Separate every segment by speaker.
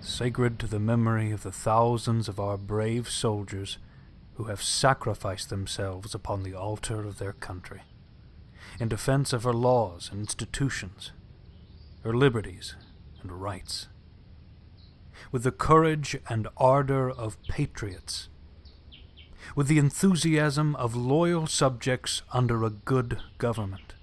Speaker 1: sacred to the memory of the thousands of our brave soldiers who have sacrificed themselves upon the altar of their country, in defense of her laws and institutions, her liberties and rights. With the courage and ardor of patriots, with the enthusiasm of loyal subjects under a good government,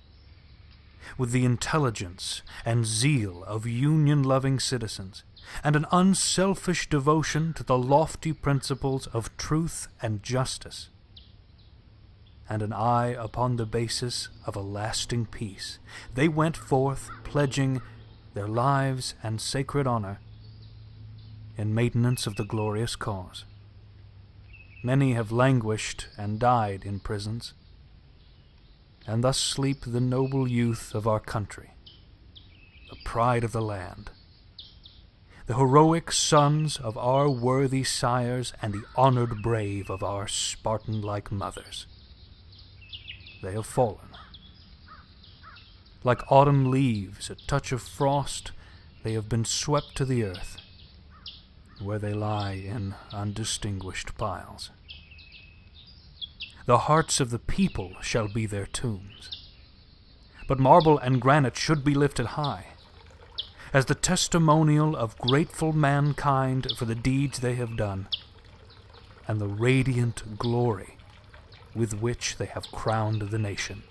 Speaker 1: with the intelligence and zeal of Union loving citizens, and an unselfish devotion to the lofty principles of truth and justice, and an eye upon the basis of a lasting peace, they went forth pledging their lives and sacred honor in maintenance of the glorious cause. Many have languished and died in prisons, and thus sleep the noble youth of our country, the pride of the land, the heroic sons of our worthy sires and the honored brave of our Spartan-like mothers. They have fallen. Like autumn leaves, a touch of frost, they have been swept to the earth, where they lie in undistinguished piles. The hearts of the people shall be their tombs. But marble and granite should be lifted high, as the testimonial of grateful mankind for the deeds they have done, and the radiant glory with which they have crowned the nation.